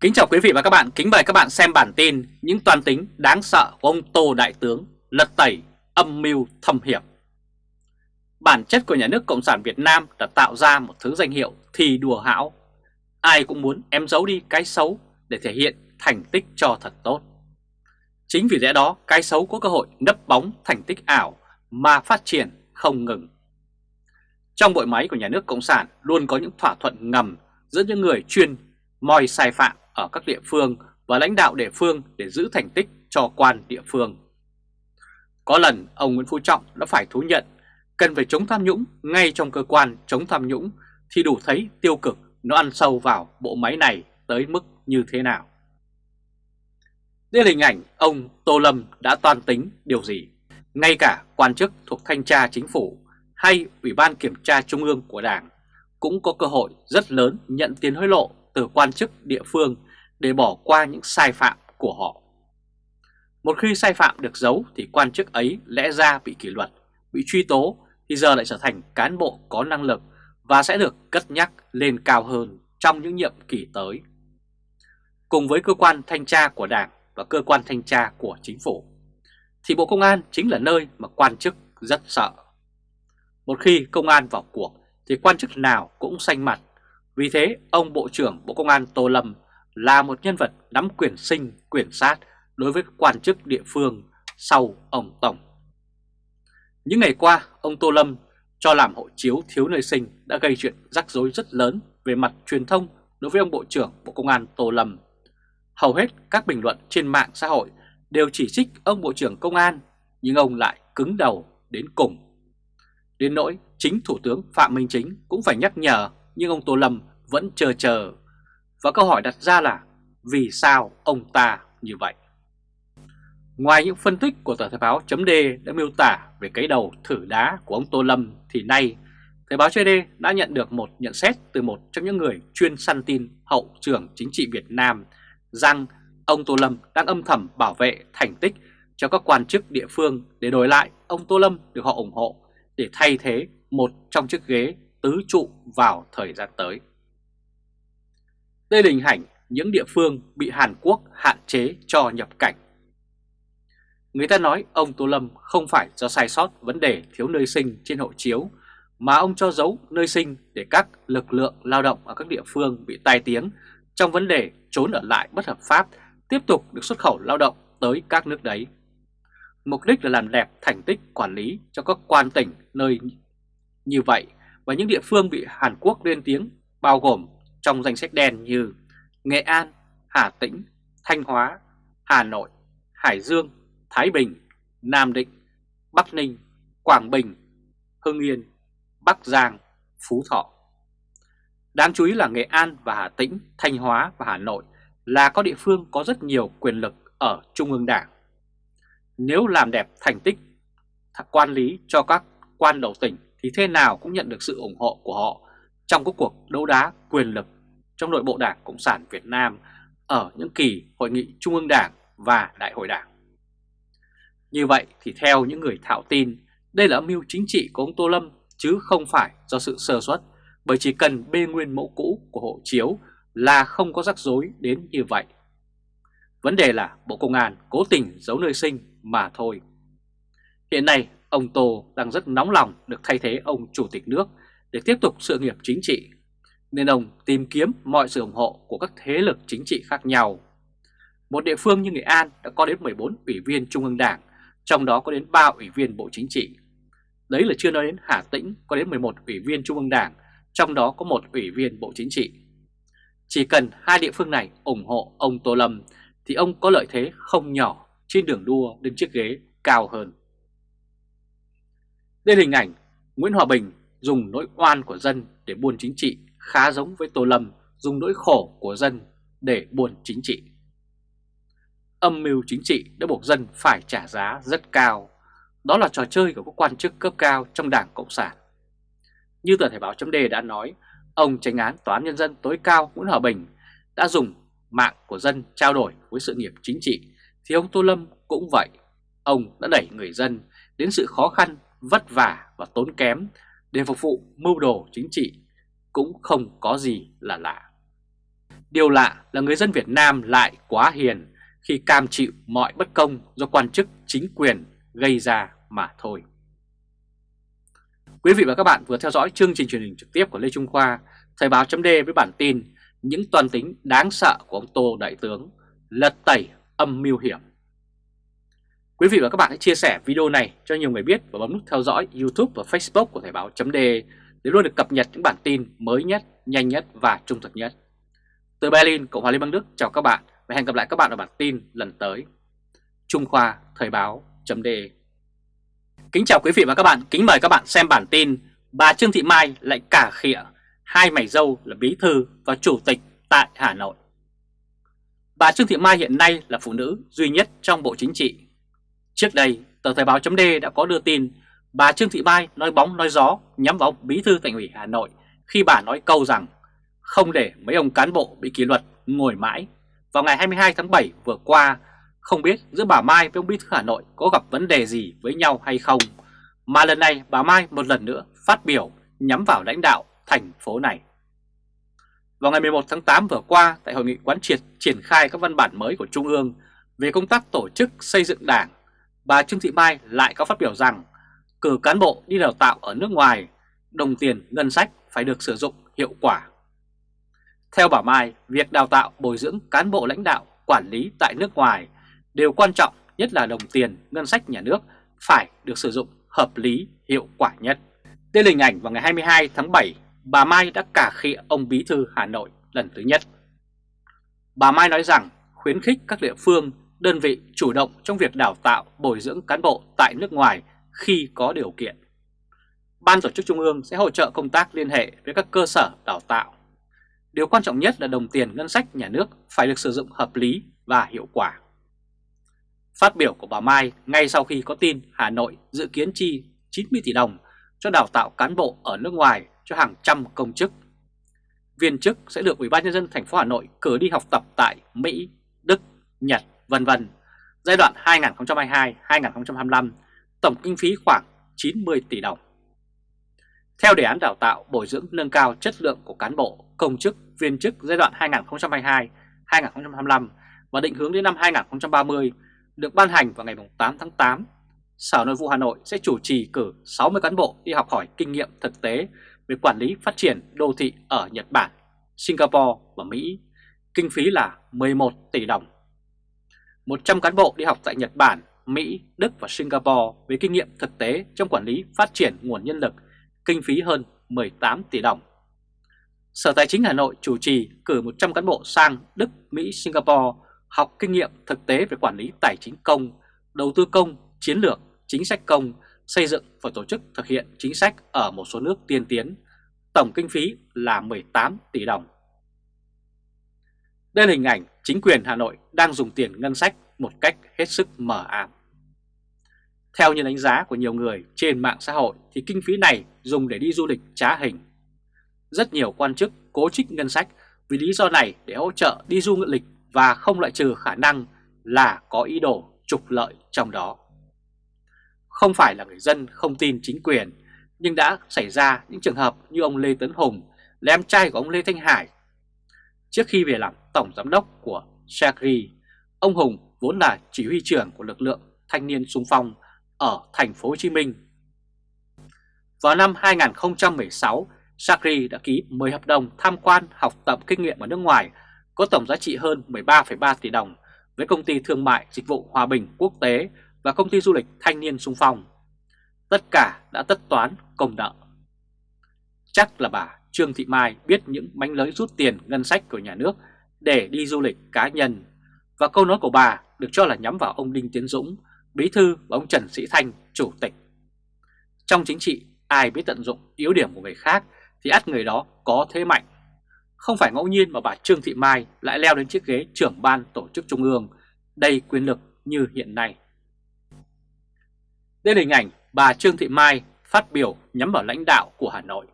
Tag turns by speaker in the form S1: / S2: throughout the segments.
S1: Kính chào quý vị và các bạn, kính mời các bạn xem bản tin những toàn tính đáng sợ của ông Tô Đại Tướng lật tẩy âm mưu thâm hiểm. Bản chất của nhà nước Cộng sản Việt Nam đã tạo ra một thứ danh hiệu thì đùa hão. Ai cũng muốn em giấu đi cái xấu để thể hiện thành tích cho thật tốt. Chính vì lẽ đó cái xấu có cơ hội nấp bóng thành tích ảo mà phát triển không ngừng. Trong bộ máy của nhà nước Cộng sản luôn có những thỏa thuận ngầm giữa những người chuyên moi sai phạm ở các địa phương và lãnh đạo địa phương để giữ thành tích cho quan địa phương. Có lần, ông Nguyễn Phú Trọng đã phải thú nhận, cần phải chống tham nhũng ngay trong cơ quan chống tham nhũng thì đủ thấy tiêu cực nó ăn sâu vào bộ máy này tới mức như thế nào. Đây là hình ảnh ông Tô Lâm đã toan tính điều gì. Ngay cả quan chức thuộc thanh tra chính phủ hay Ủy ban Kiểm tra Trung ương của Đảng cũng có cơ hội rất lớn nhận tiền hối lộ từ quan chức địa phương để bỏ qua những sai phạm của họ. Một khi sai phạm được giấu thì quan chức ấy lẽ ra bị kỷ luật, bị truy tố thì giờ lại trở thành cán bộ có năng lực và sẽ được cất nhắc lên cao hơn trong những nhiệm kỳ tới. Cùng với cơ quan thanh tra của Đảng và cơ quan thanh tra của chính phủ, thì Bộ Công an chính là nơi mà quan chức rất sợ. Một khi công an vào cuộc thì quan chức nào cũng xanh mặt, vì thế ông Bộ trưởng Bộ Công an Tô Lâm là một nhân vật nắm quyền sinh, quyền sát đối với quan chức địa phương sau ông Tổng. Những ngày qua, ông Tô Lâm cho làm hộ chiếu thiếu nơi sinh đã gây chuyện rắc rối rất lớn về mặt truyền thông đối với ông Bộ trưởng Bộ Công an Tô Lâm. Hầu hết các bình luận trên mạng xã hội đều chỉ trích ông Bộ trưởng Công an, nhưng ông lại cứng đầu đến cùng. Đến nỗi chính Thủ tướng Phạm Minh Chính cũng phải nhắc nhở nhưng ông Tô Lâm vẫn chờ chờ. Và câu hỏi đặt ra là, vì sao ông ta như vậy? Ngoài những phân tích của tờ Thời báo chấm D đã miêu tả về cái đầu thử đá của ông Tô Lâm thì nay, Thời báo chấm đã nhận được một nhận xét từ một trong những người chuyên săn tin hậu trường chính trị Việt Nam rằng ông Tô Lâm đang âm thầm bảo vệ thành tích cho các quan chức địa phương để đổi lại ông Tô Lâm được họ ủng hộ để thay thế một trong chiếc ghế tứ trụ vào thời gian tới. Đây là hình ảnh những địa phương bị Hàn Quốc hạn chế cho nhập cảnh. Người ta nói ông Tô Lâm không phải do sai sót vấn đề thiếu nơi sinh trên hộ chiếu, mà ông cho giấu nơi sinh để các lực lượng lao động ở các địa phương bị tai tiếng trong vấn đề trốn ở lại bất hợp pháp tiếp tục được xuất khẩu lao động tới các nước đấy. Mục đích là làm đẹp thành tích quản lý cho các quan tỉnh nơi như vậy và những địa phương bị Hàn Quốc lên tiếng bao gồm trong danh sách đen như Nghệ An, Hà Tĩnh, Thanh Hóa, Hà Nội, Hải Dương, Thái Bình, Nam Định, Bắc Ninh, Quảng Bình, Hưng Yên, Bắc Giang, Phú Thọ. Đáng chú ý là Nghệ An và Hà Tĩnh, Thanh Hóa và Hà Nội là có địa phương có rất nhiều quyền lực ở Trung ương Đảng. Nếu làm đẹp thành tích quan lý cho các quan đầu tỉnh thì thế nào cũng nhận được sự ủng hộ của họ trong các cuộc đấu đá quyền lực trong nội bộ Đảng Cộng sản Việt Nam ở những kỳ hội nghị Trung ương Đảng và Đại hội Đảng. Như vậy thì theo những người thạo tin, đây là âm mưu chính trị của ông Tô Lâm chứ không phải do sự sơ suất, bởi chỉ cần bê nguyên mẫu cũ của hộ chiếu là không có rắc rối đến như vậy. Vấn đề là Bộ Công an cố tình giấu nơi sinh mà thôi. Hiện nay, ông Tô đang rất nóng lòng được thay thế ông Chủ tịch nước để tiếp tục sự nghiệp chính trị, nên ông tìm kiếm mọi sự ủng hộ của các thế lực chính trị khác nhau. Một địa phương như Nghệ An đã có đến 14 ủy viên Trung ương Đảng, trong đó có đến 3 ủy viên Bộ Chính trị. Đấy là chưa nói đến Hà Tĩnh có đến 11 ủy viên Trung ương Đảng, trong đó có một ủy viên Bộ Chính trị. Chỉ cần hai địa phương này ủng hộ ông Tô Lâm thì ông có lợi thế không nhỏ trên đường đua đến chiếc ghế cao hơn. Đây là hình ảnh Nguyễn Hòa Bình dùng nỗi oan của dân để buôn chính trị khá giống với Tô Lâm dùng nỗi khổ của dân để buồn chính trị. Âm mưu chính trị đã buộc dân phải trả giá rất cao. Đó là trò chơi của các quan chức cấp cao trong Đảng Cộng sản. Như tờ Thể báo chấm đề đã nói, ông tránh án Tòa án Nhân dân tối cao Nguyễn Hòa Bình đã dùng mạng của dân trao đổi với sự nghiệp chính trị, thì ông Tô Lâm cũng vậy. Ông đã đẩy người dân đến sự khó khăn, vất vả và tốn kém để phục vụ mưu đồ chính trị cũng không có gì là lạ. Điều lạ là người dân Việt Nam lại quá hiền khi cam chịu mọi bất công do quan chức chính quyền gây ra mà thôi. Quý vị và các bạn vừa theo dõi chương trình truyền hình trực tiếp của Lê Trung Khoa, Thời báo chấm với bản tin những toàn tính đáng sợ của ông Tô Đại Tướng lật tẩy âm mưu hiểm. Quý vị và các bạn hãy chia sẻ video này cho nhiều người biết và bấm nút theo dõi YouTube và Facebook của Thời báo chấm để luôn được cập nhật những bản tin mới nhất, nhanh nhất và trung thực nhất. Từ Berlin, Cộng hòa Liên bang Đức chào các bạn và hẹn gặp lại các bạn ở bản tin lần tới. Trung Khoa Thời báo chấm Kính chào quý vị và các bạn, kính mời các bạn xem bản tin Bà Trương Thị Mai lại cả khịa hai mảy dâu là bí thư và chủ tịch tại Hà Nội. Bà Trương Thị Mai hiện nay là phụ nữ duy nhất trong Bộ Chính trị. Trước đây, tờ Thời báo chấm đã có đưa tin bà Trương Thị Mai nói bóng nói gió nhắm vào bí thư thành ủy Hà Nội khi bà nói câu rằng không để mấy ông cán bộ bị kỷ luật ngồi mãi. Vào ngày 22 tháng 7 vừa qua, không biết giữa bà Mai với ông bí thư Hà Nội có gặp vấn đề gì với nhau hay không, mà lần này bà Mai một lần nữa phát biểu nhắm vào lãnh đạo thành phố này. Vào ngày 11 tháng 8 vừa qua, tại hội nghị quán triệt triển khai các văn bản mới của Trung ương về công tác tổ chức xây dựng đảng, bà Trương Thị Mai lại có phát biểu rằng cử cán bộ đi đào tạo ở nước ngoài, đồng tiền ngân sách phải được sử dụng hiệu quả. Theo bà Mai, việc đào tạo bồi dưỡng cán bộ lãnh đạo quản lý tại nước ngoài đều quan trọng nhất là đồng tiền ngân sách nhà nước phải được sử dụng hợp lý hiệu quả nhất. Đây là hình ảnh vào ngày 22 tháng 7, bà Mai đã cả khịa ông Bí Thư Hà Nội lần thứ nhất. Bà Mai nói rằng khuyến khích các địa phương, đơn vị chủ động trong việc đào tạo, bồi dưỡng cán bộ tại nước ngoài khi có điều kiện. Ban tổ chức Trung ương sẽ hỗ trợ công tác liên hệ với các cơ sở đào tạo. Điều quan trọng nhất là đồng tiền ngân sách nhà nước phải được sử dụng hợp lý và hiệu quả. Phát biểu của bà Mai ngay sau khi có tin Hà Nội dự kiến chi 90 tỷ đồng cho đào tạo cán bộ ở nước ngoài cho hàng trăm công chức. Viên chức sẽ được Ủy ban nhân dân thành phố Hà Nội cử đi học tập tại Mỹ, Đức, Nhật, vân vân. Giai đoạn 2022-2025, tổng kinh phí khoảng 90 tỷ đồng. Theo đề án đào tạo bồi dưỡng nâng cao chất lượng của cán bộ, công chức, viên chức giai đoạn 2022-2025 và định hướng đến năm 2030 được ban hành vào ngày 8 tháng 8 Sở Nội vụ Hà Nội sẽ chủ trì cử 60 cán bộ đi học hỏi kinh nghiệm thực tế về quản lý phát triển đô thị ở Nhật Bản, Singapore và Mỹ, kinh phí là 11 tỷ đồng. 100 cán bộ đi học tại Nhật Bản, Mỹ, Đức và Singapore với kinh nghiệm thực tế trong quản lý phát triển nguồn nhân lực, kinh phí hơn 18 tỷ đồng. Sở Tài chính Hà Nội chủ trì cử 100 cán bộ sang Đức, Mỹ, Singapore học kinh nghiệm thực tế về quản lý tài chính công, đầu tư công, chiến lược, chính sách công, xây dựng và tổ chức thực hiện chính sách ở một số nước tiên tiến, tổng kinh phí là 18 tỷ đồng. Đây là hình ảnh chính quyền Hà Nội đang dùng tiền ngân sách một cách hết sức mờ ám. Theo như đánh giá của nhiều người trên mạng xã hội thì kinh phí này dùng để đi du lịch trá hình. Rất nhiều quan chức cố trích ngân sách vì lý do này để hỗ trợ đi du lịch và không loại trừ khả năng là có ý đồ trục lợi trong đó. Không phải là người dân không tin chính quyền, nhưng đã xảy ra những trường hợp như ông Lê Tấn Hùng là em trai của ông Lê Thanh Hải. Trước khi về làm tổng giám đốc của Shagri, ông Hùng vốn là chỉ huy trưởng của lực lượng thanh niên sung phong ở thành phố Hồ Chí Minh. Vào năm 2016, Sakri đã ký 10 hợp đồng tham quan học tập kinh nghiệm ở nước ngoài có tổng giá trị hơn 13,3 tỷ đồng với công ty thương mại dịch vụ Hòa Bình Quốc tế và công ty du lịch Thanh niên Sung Phong. Tất cả đã tất toán công nợ. Chắc là bà Trương Thị Mai biết những mánh lới rút tiền ngân sách của nhà nước để đi du lịch cá nhân và câu nói của bà được cho là nhắm vào ông Đinh Tiến Dũng, Bí Thư và ông Trần Sĩ Thanh, Chủ tịch. Trong chính trị, ai biết tận dụng yếu điểm của người khác thì ắt người đó có thế mạnh. Không phải ngẫu nhiên mà bà Trương Thị Mai lại leo đến chiếc ghế trưởng ban tổ chức trung ương đầy quyền lực như hiện nay. Đây là hình ảnh bà Trương Thị Mai phát biểu nhắm vào lãnh đạo của Hà Nội.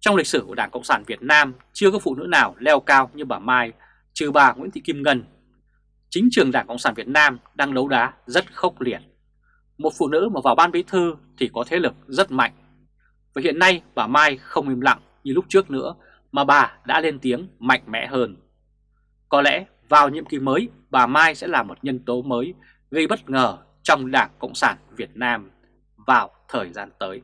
S1: Trong lịch sử của Đảng Cộng sản Việt Nam chưa có phụ nữ nào leo cao như bà Mai trừ bà Nguyễn Thị Kim Ngân chính trường Đảng Cộng sản Việt Nam đang đấu đá rất khốc liệt. Một phụ nữ mà vào ban bí thư thì có thế lực rất mạnh. Và hiện nay bà Mai không im lặng như lúc trước nữa mà bà đã lên tiếng mạnh mẽ hơn. Có lẽ vào nhiệm kỳ mới, bà Mai sẽ là một nhân tố mới gây bất ngờ trong Đảng Cộng sản Việt Nam vào thời gian tới.